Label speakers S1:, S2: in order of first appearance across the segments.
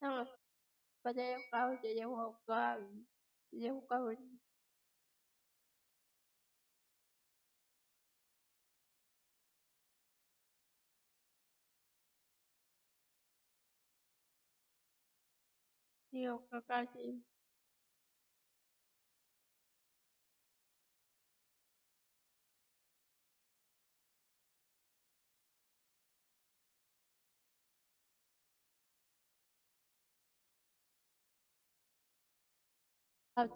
S1: Tamam. Baca kau jadi muka. Jadi muka. con chị have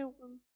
S1: stupid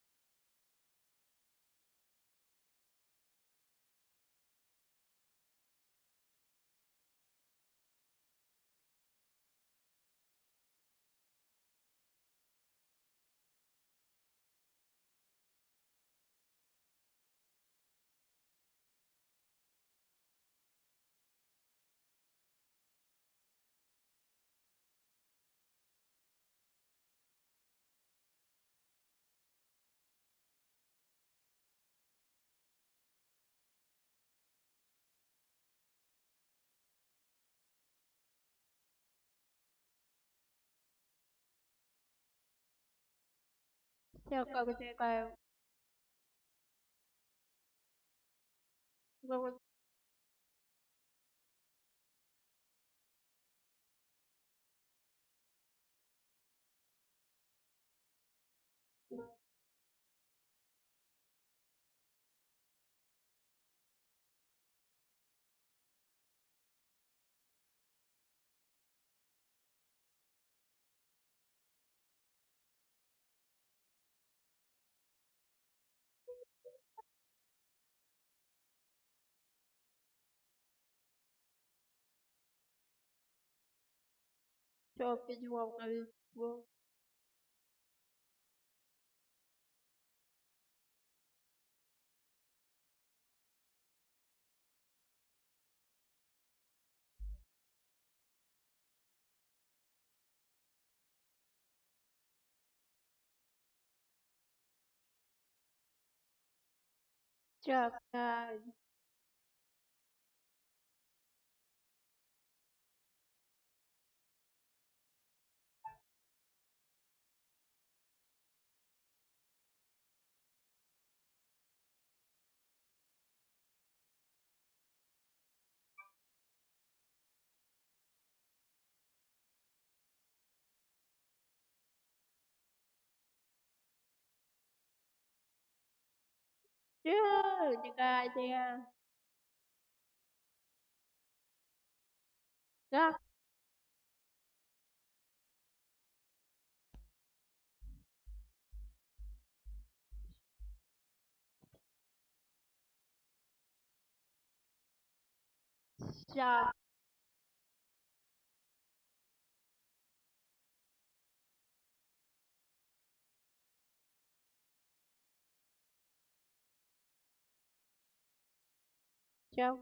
S1: 체육과 제가요. 그리고 Oke, 叫 Chưa, những cái idea. Ra. sao Tchau.